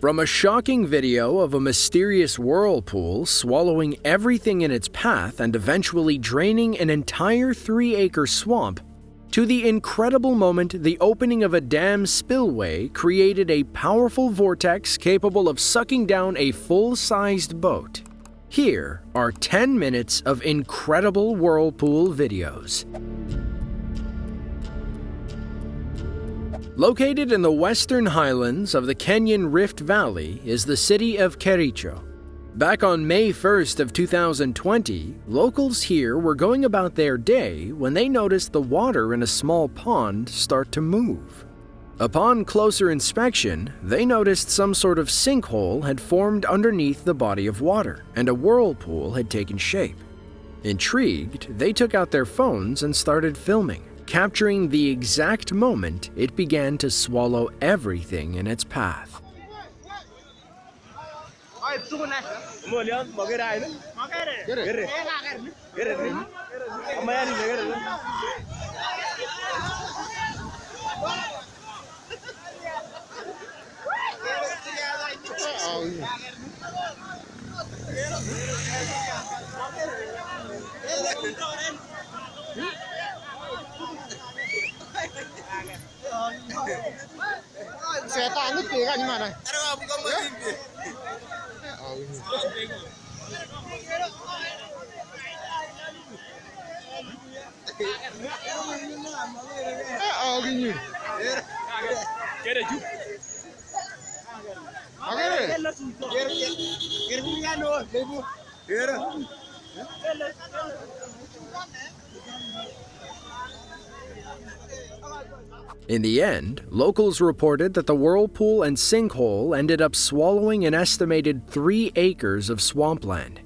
From a shocking video of a mysterious whirlpool swallowing everything in its path and eventually draining an entire three acre swamp, to the incredible moment the opening of a dam spillway created a powerful vortex capable of sucking down a full sized boat. Here are 10 minutes of incredible whirlpool videos. Located in the western highlands of the Kenyan Rift Valley is the city of Kericho. Back on May 1st of 2020, locals here were going about their day when they noticed the water in a small pond start to move. Upon closer inspection, they noticed some sort of sinkhole had formed underneath the body of water and a whirlpool had taken shape. Intrigued, they took out their phones and started filming capturing the exact moment it began to swallow everything in its path. Kutoka nyuma naye. Akinyi. Kere juu. Akere. Kere kere kungano lebu. Kere. Kere. In the end, locals reported that the whirlpool and sinkhole ended up swallowing an estimated three acres of swampland.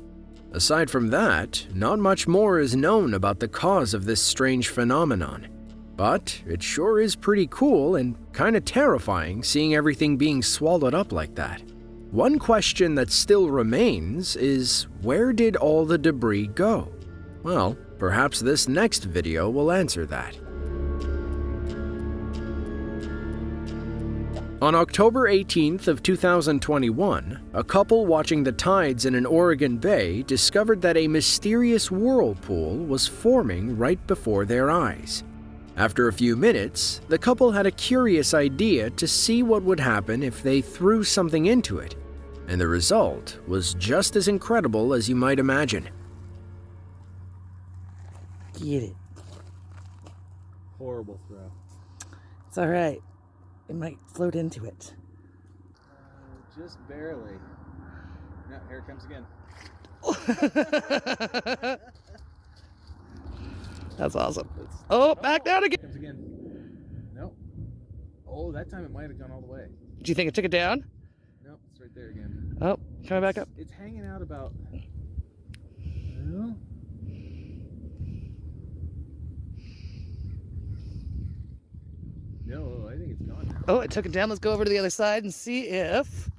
Aside from that, not much more is known about the cause of this strange phenomenon. But it sure is pretty cool and kinda terrifying seeing everything being swallowed up like that. One question that still remains is where did all the debris go? Well, perhaps this next video will answer that. On October 18th of 2021, a couple watching the tides in an Oregon bay discovered that a mysterious whirlpool was forming right before their eyes. After a few minutes, the couple had a curious idea to see what would happen if they threw something into it, and the result was just as incredible as you might imagine. Get it. Horrible throw. It's all right. It might float into it. Uh, just barely. No, here it comes again. That's awesome. Oh, back down again. Comes again. No. Oh, that time it might have gone all the way. Do you think it took it down? No, it's right there again. Oh, coming back up. It's hanging out about. Well, no, I think it's gone now. Oh, it took it down. Let's go over to the other side and see if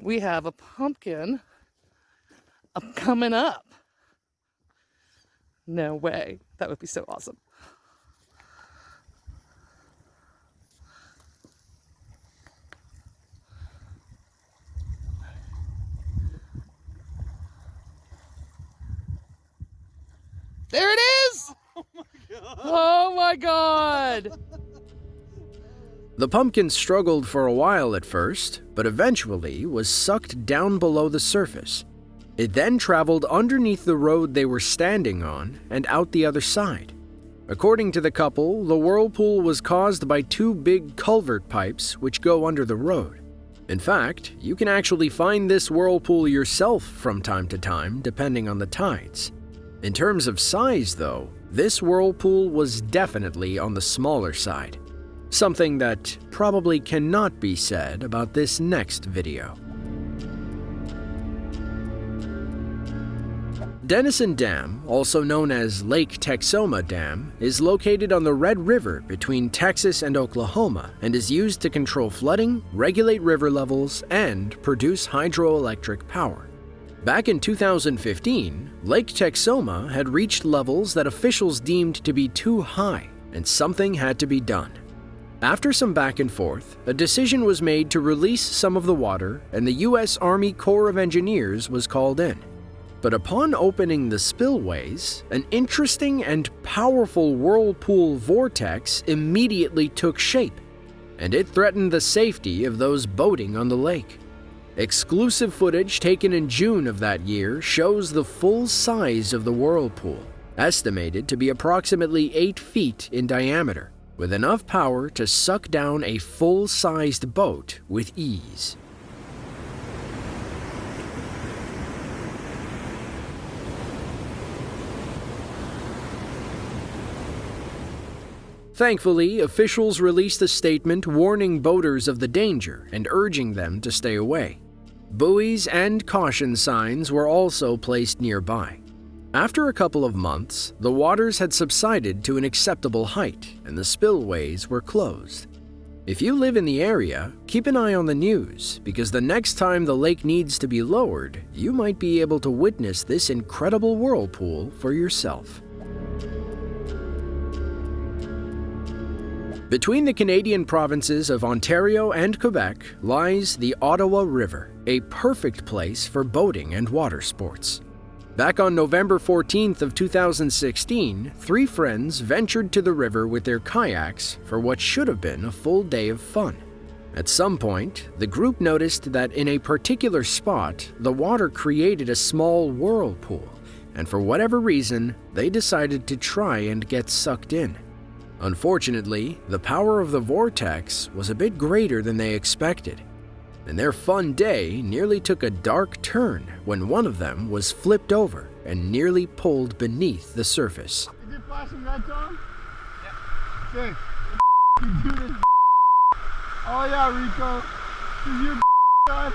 we have a pumpkin up coming up. No way. That would be so awesome. There it is! Oh my God. Oh my god! The pumpkin struggled for a while at first, but eventually was sucked down below the surface. It then traveled underneath the road they were standing on and out the other side. According to the couple, the whirlpool was caused by two big culvert pipes which go under the road. In fact, you can actually find this whirlpool yourself from time to time, depending on the tides. In terms of size, though, this whirlpool was definitely on the smaller side. Something that probably cannot be said about this next video. Denison Dam, also known as Lake Texoma Dam, is located on the Red River between Texas and Oklahoma and is used to control flooding, regulate river levels, and produce hydroelectric power. Back in 2015, Lake Texoma had reached levels that officials deemed to be too high, and something had to be done. After some back and forth, a decision was made to release some of the water, and the U.S. Army Corps of Engineers was called in. But upon opening the spillways, an interesting and powerful whirlpool vortex immediately took shape, and it threatened the safety of those boating on the lake. Exclusive footage taken in June of that year shows the full size of the whirlpool, estimated to be approximately 8 feet in diameter, with enough power to suck down a full sized boat with ease. Thankfully, officials released a statement warning boaters of the danger and urging them to stay away. Buoys and caution signs were also placed nearby. After a couple of months, the waters had subsided to an acceptable height and the spillways were closed. If you live in the area, keep an eye on the news because the next time the lake needs to be lowered, you might be able to witness this incredible whirlpool for yourself. Between the Canadian provinces of Ontario and Quebec lies the Ottawa River, a perfect place for boating and water sports. Back on November 14th of 2016, three friends ventured to the river with their kayaks for what should have been a full day of fun. At some point, the group noticed that in a particular spot, the water created a small whirlpool, and for whatever reason, they decided to try and get sucked in. Unfortunately, the power of the vortex was a bit greater than they expected, and their fun day nearly took a dark turn when one of them was flipped over and nearly pulled beneath the surface. Is it flashing red, Tom? Yeah. Okay. You do this. Oh yeah, Rico. Is your done?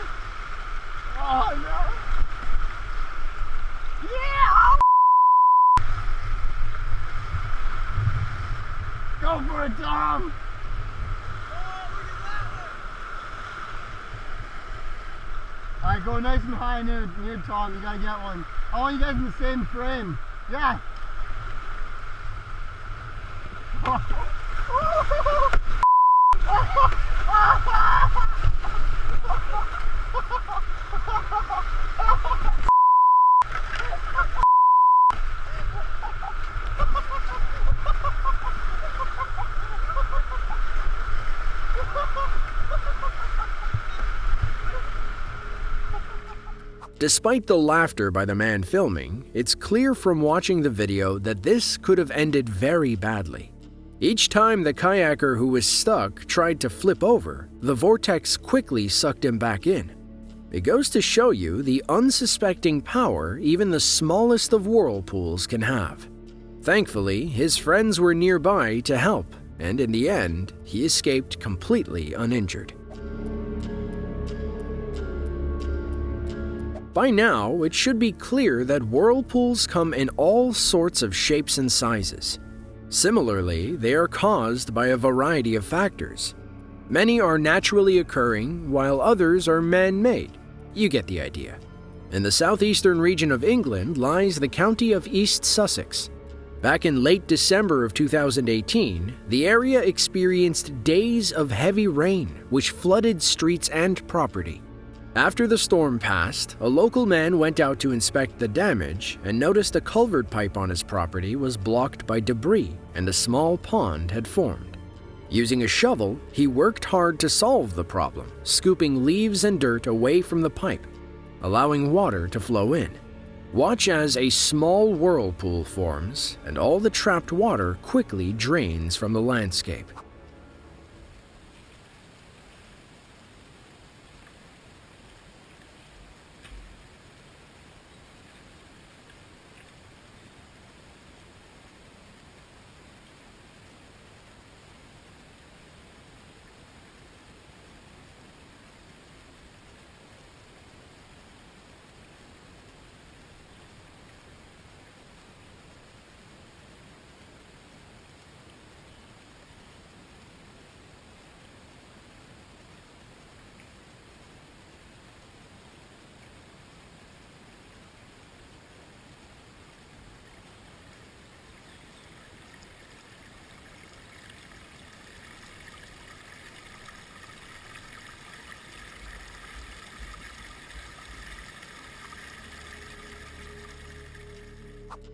Oh no. Yeah! Oh. Go for it, Tom! Alright, go nice and high near, near Tom. You gotta get one. I want you guys in the same frame. Yeah. Despite the laughter by the man filming, it's clear from watching the video that this could have ended very badly. Each time the kayaker who was stuck tried to flip over, the vortex quickly sucked him back in. It goes to show you the unsuspecting power even the smallest of whirlpools can have. Thankfully, his friends were nearby to help, and in the end, he escaped completely uninjured. By now, it should be clear that whirlpools come in all sorts of shapes and sizes. Similarly, they are caused by a variety of factors. Many are naturally occurring, while others are man made. You get the idea. In the southeastern region of England lies the county of East Sussex. Back in late December of 2018, the area experienced days of heavy rain, which flooded streets and property. After the storm passed, a local man went out to inspect the damage and noticed a culvert pipe on his property was blocked by debris and a small pond had formed. Using a shovel, he worked hard to solve the problem, scooping leaves and dirt away from the pipe, allowing water to flow in. Watch as a small whirlpool forms and all the trapped water quickly drains from the landscape.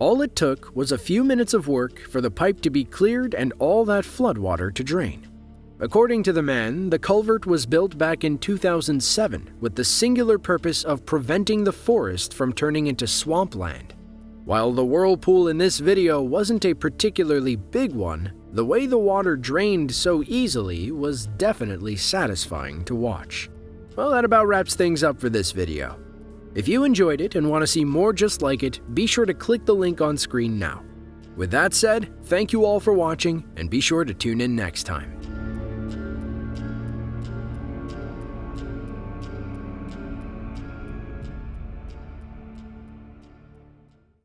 All it took was a few minutes of work for the pipe to be cleared and all that floodwater to drain. According to the man, the culvert was built back in 2007 with the singular purpose of preventing the forest from turning into swampland. While the whirlpool in this video wasn't a particularly big one, the way the water drained so easily was definitely satisfying to watch. Well, that about wraps things up for this video. If you enjoyed it and want to see more just like it, be sure to click the link on screen now. With that said, thank you all for watching, and be sure to tune in next time.